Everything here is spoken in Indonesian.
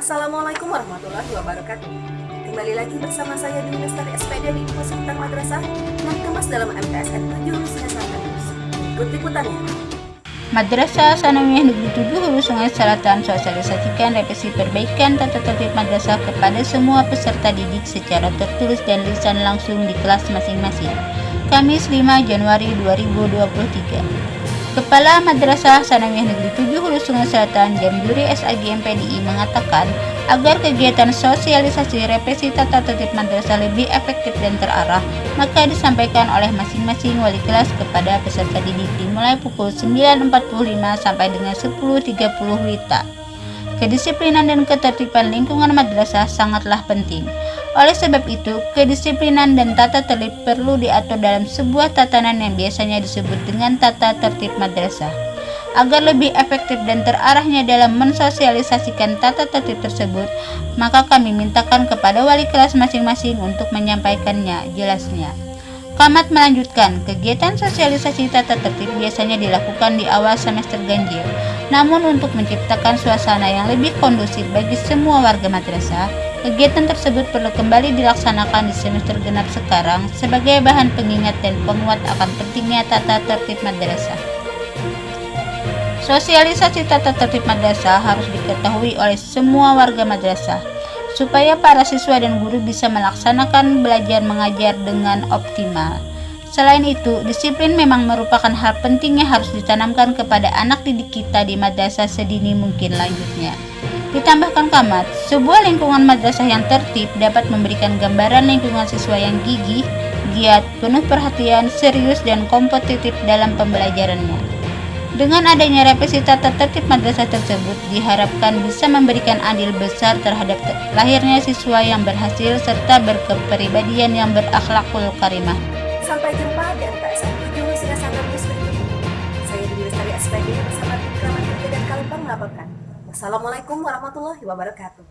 Assalamualaikum warahmatullahi wabarakatuh. Kembali lagi bersama saya di Lestari SPD di Info Madrasah yang dikemas dalam MTSN 7 Hulusungai Selatan. Ikut liputannya. Madrasah Sanawiyah Negeri 7 Hulu Sungai Selatan sosialisasikan revisi perbaikan tata tertib madrasah kepada semua peserta didik secara tertulis dan lisan langsung di kelas masing-masing. Kamis 5 Januari 2023. Kepala Madrasah Sanawiyah Negeri 7 Hulu Sungai Selatan Jamduri SAG MPDI mengatakan agar kegiatan sosialisasi represi tata tertib madrasah lebih efektif dan terarah, maka disampaikan oleh masing-masing wali kelas kepada peserta didik dimulai pukul 9.45 sampai dengan 10.30 WITA. Kedisiplinan dan ketertiban lingkungan madrasah sangatlah penting. Oleh sebab itu, kedisiplinan dan tata tertib perlu diatur dalam sebuah tatanan yang biasanya disebut dengan tata tertib madrasah. Agar lebih efektif dan terarahnya dalam mensosialisasikan tata tertib tersebut, maka kami mintakan kepada wali kelas masing-masing untuk menyampaikannya, jelasnya. Kamat melanjutkan, kegiatan sosialisasi tata tertib biasanya dilakukan di awal semester ganjil, namun untuk menciptakan suasana yang lebih kondusif bagi semua warga madrasah, kegiatan tersebut perlu kembali dilaksanakan di semester genap sekarang sebagai bahan pengingat dan penguat akan pentingnya tata tertib madrasah. Sosialisasi tata tertib madrasah harus diketahui oleh semua warga madrasah supaya para siswa dan guru bisa melaksanakan belajar mengajar dengan optimal. Selain itu, disiplin memang merupakan hal penting yang harus ditanamkan kepada anak didik kita di madrasah sedini mungkin lanjutnya. Ditambahkan Kamat, sebuah lingkungan madrasah yang tertib dapat memberikan gambaran lingkungan siswa yang gigih, giat, penuh perhatian, serius, dan kompetitif dalam pembelajarannya. Dengan adanya revisi tata tertib madrasah tersebut diharapkan bisa memberikan andil besar terhadap lahirnya siswa yang berhasil serta berkepribadian yang berakhlakul karimah. Sampai jumpa di MTSN 7 Hulusungai Selatan News berikutnya. Saya di Lestari SPD bersama tim Kramat dan Kalimpang melaporkan. Wassalamualaikum warahmatullahi wabarakatuh.